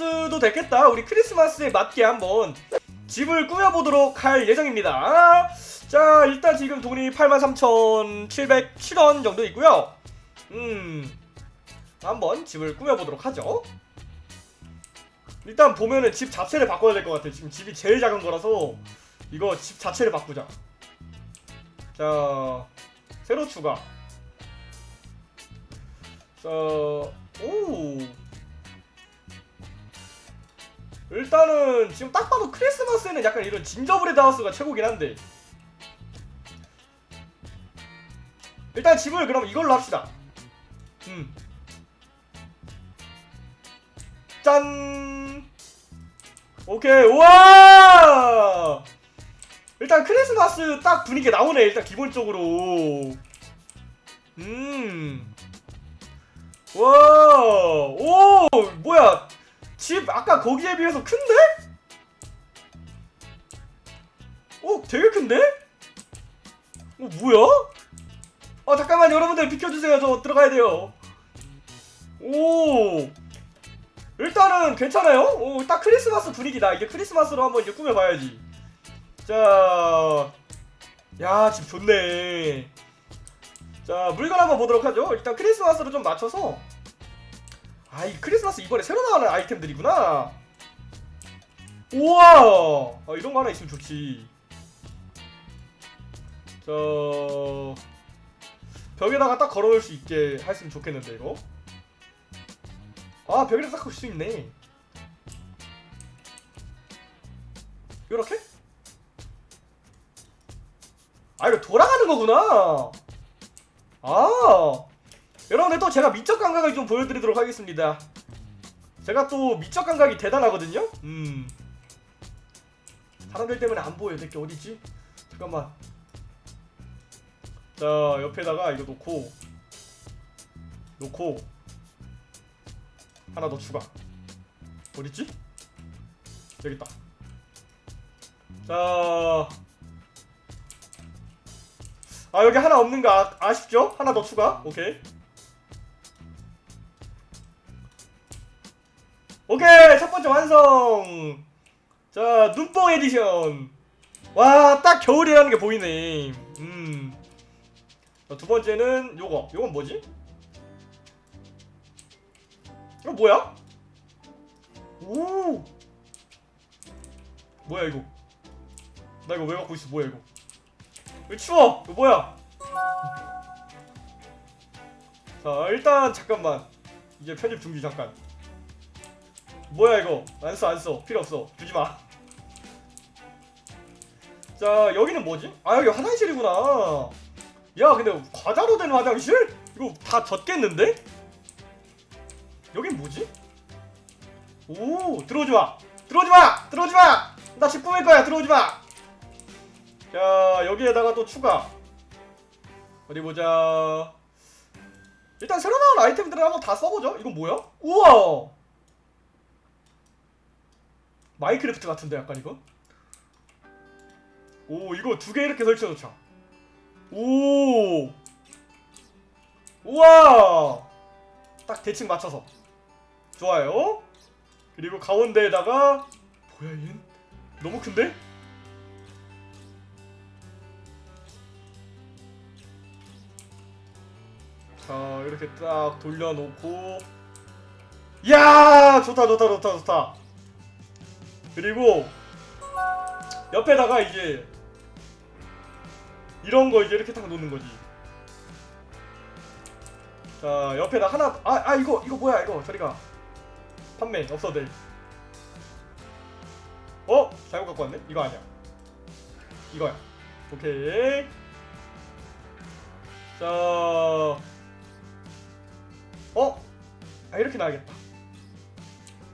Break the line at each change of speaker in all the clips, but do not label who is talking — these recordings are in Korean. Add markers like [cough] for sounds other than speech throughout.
크리스마스도 됐겠다. 우리 크리스마스에 맞게 한번 집을 꾸며보도록 할 예정입니다. 자, 일단 지금 돈이 83,707원 정도 있고요. 음, 한번 집을 꾸며보도록 하죠. 일단 보면은 집 자체를 바꿔야 될 것 같아. 지금 집이 제일 작은 거라서 이거 집 자체를 바꾸자. 자, 새로 추가. 자, 오. 일단은 지금 딱 봐도 크리스마스에는 약간 이런 진저브레드 하우스가 최고긴 한데. 일단 집을 그럼 이걸로 합시다. 음. 짠. 오케이 우와! 일단 크리스마스 딱 분위기 나오네 일단 기본적으로. 음. 와, 오, 뭐야? 집 아까 거기에 비해서 큰데? 오, 되게 큰데? 어, 뭐야? 어, 잠깐만 여러분들 비켜주세요. 저 들어가야 돼요. 오, 일단은 괜찮아요. 오, 딱 크리스마스 분위기다. 이게 크리스마스로 한번 이제 꾸며봐야지. 자, 야, 집 좋네. 자 물건 한번 보도록 하죠 일단 크리스마스로 좀 맞춰서 아이 크리스마스 이번에 새로 나오는 아이템들이구나. 우와! 아, 이런 거 하나 있으면 좋지. 자 벽에다가 딱 걸어놓을 수 있게 했으면 좋겠는데 이거? 아 벽에다 딱 걸 수 있네. 요렇게? 아 이거 돌아가는 거구나. 아 여러분들 또 제가 미적 감각을 좀 보여드리도록 하겠습니다. 제가 또 미적 감각이 대단하거든요? 음. 사람들 때문에 안 보여 내게 어디지? 잠깐만. 자 옆에다가 이거 놓고. 놓고. 하나 더 추가. 어딨지? 여기 있다. 자. 아 여기 하나 없는 거 아, 아쉽죠? 하나 더 추가? 오케이 오케이 첫 번째 완성. 자 눈뽕 에디션. 와 딱 겨울이라는 게 보이네. 음두 번째는 요거. 요건 뭐지? 이거 뭐야? 오! 뭐야 이거? 나 이거 왜 갖고 있어? 뭐야 이거? 왜 추워? 이거 뭐야? 자 일단 잠깐만. 이제 편집 중지 잠깐 뭐야 이거? 안 써 안 써. 필요 없어. 주지마. 자 여기는 뭐지? 아 여기 화장실이구나. 야 근데 과자로 된 화장실? 이거 다 젖겠는데? 여긴 뭐지? 오 들어오지마. 들어오지마! 들어오지마! 나 집 꾸밀 거야. 들어오지마! 자 여기에다가 또 추가. 어디 보자. 일단 새로 나온 아이템들을 한번 다 써보죠. 이건 뭐야? 우와 마인크래프트 같은데 약간 이거? 오 이거 두 개 이렇게 설치해놓자. 오. 우와! 딱 대칭 맞춰서. 좋아요. 그리고 가운데에다가 뭐야 얘 너무 큰데? 자 이렇게 딱 돌려놓고. 야! 좋다 좋다 좋다 좋다 그리고 옆에다가 이제 이런 거 이제 이렇게 딱 놓는 거지 자 옆에다 하나 아, 아 이거 이거 뭐야 이거 저리가 판매 없어도 돼 어? 잘못 갖고 왔네? 이거 아니야 이거야 오케이 자 어? 아 이렇게 나야겠다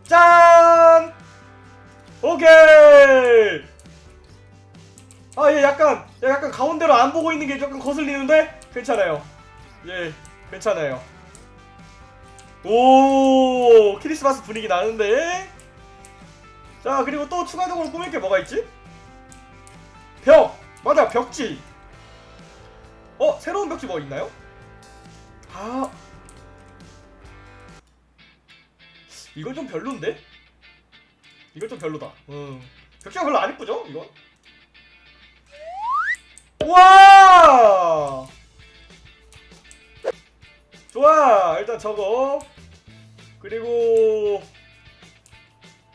짠! 오케이 아 얘 약간 얘 약간 가운데로 안 보고 있는 게 조금 거슬리는데 괜찮아요 예 괜찮아요 오 크리스마스 분위기 나는데 자 그리고 또 추가적으로 꾸밀 게 뭐가 있지? 벽! 맞아 벽지 어? 새로운 벽지 뭐 있나요? 아 이건 좀 별론데? 좀 별로다. 음. 벽지가 별로 안 이쁘죠? 이거? 와! 좋아. 일단 저거. 그리고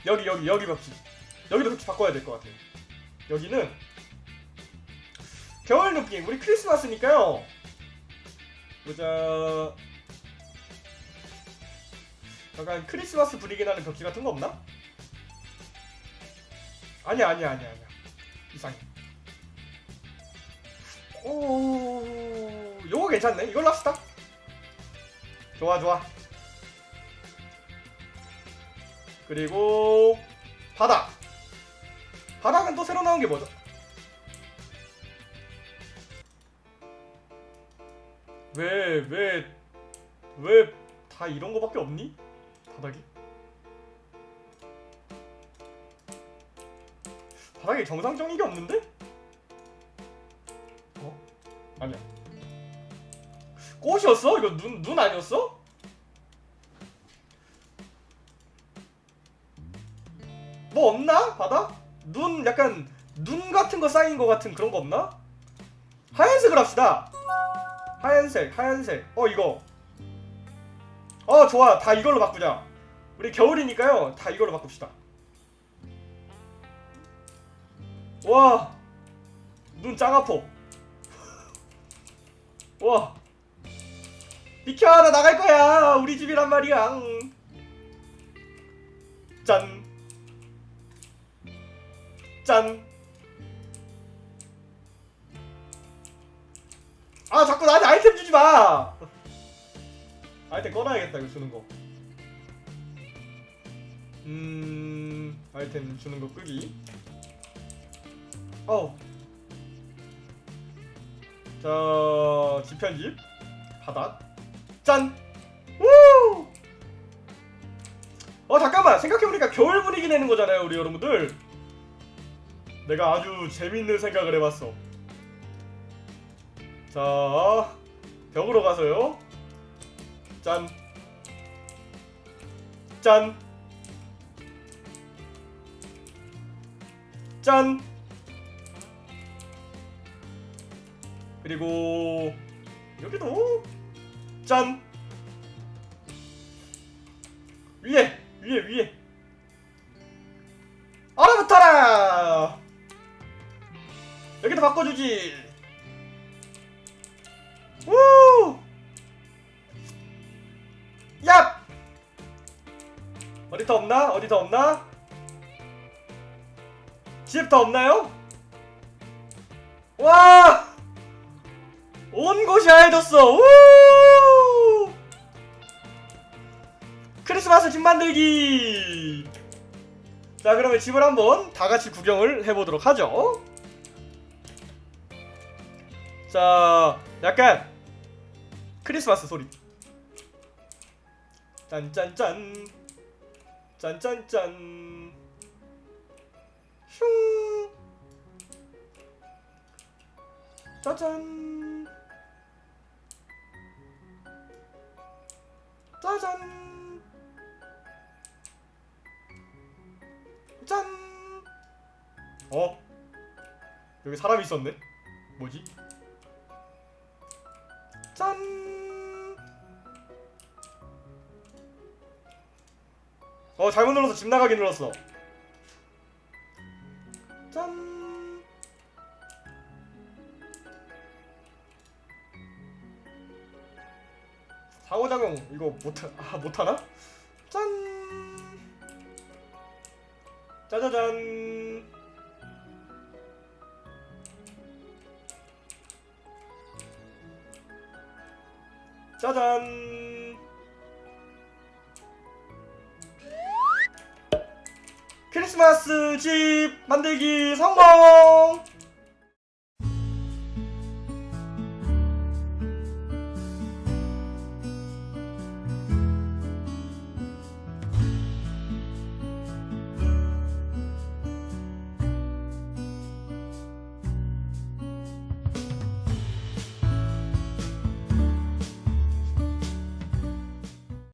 여기 여기 여기 벽지. 여기도 벽지 바꿔야 될 것 같아요. 여기는 겨울 느낌. 우리 크리스마스니까요. 보자. 약간 크리스마스 분위기 나는 벽지 같은 거 없나? 아니야 아니야 아니야 아니야 이상해 오 요거 괜찮네 이걸로 합시다 좋아 좋아 그리고 바닥 바닥은 또 새로 나온 게 뭐죠? 왜 왜 왜 다 이런 거밖에 없니? 바닥이? 바닥에 정상적인 게 없는데? 어? 아니야. 꽃이었어? 이거 눈, 눈 아니었어? 뭐 없나? 바닥? 눈 약간 눈 같은 거 쌓인 거 같은 그런 거 없나? 하얀색을 합시다. 하얀색, 하얀색. 어 이거. 어 좋아. 다 이걸로 바꾸자. 우리 겨울이니까요. 다 이걸로 바꿉시다. 와. 눈 짱아퍼. [laughs] 와. 비켜 나 나갈 거야. 우리 집이란 말이야. 응. 짠. 짠. 아 자꾸 나한테 아이템 주지 마. 아이템 꺼놔야겠다 이거 주는 거. 음 아이템 주는 거 끄기. 어. 자 지편집 바닥 짠. 우. 어 잠깐만 생각해보니까 겨울 분위기 내는 거잖아요 우리 여러분들. 내가 아주 재밌는 생각을 해봤어. 자 벽으로 가서요. 짠. 짠. 짠. 그리고 여기도 짠. 위에 위에 위에 얼어붙어라. 여기도 바꿔주지. 우. 얍. 어디 더 없나? 어디 더 없나? 집 더 없나요? 와! 온 곳이 하얘졌어. 우! 크리스마스 집 만들기. 자, 그러면 집을 한번 다 같이 구경을 해보도록 하죠. 자, 약간 크리스마스 소리. 짠짠짠. 짠짠짠. 슝. 짜잔. 짜잔. 짠. 어? 여기 사람이 있었네. 뭐지? 짠. 어 잘못 눌러서 집 나가기 눌렀어. 짠. 상호작용 이거 못 아, 못하나? 짠. 짜자잔. 짜잔. 크리스마스 집 만들기 성공!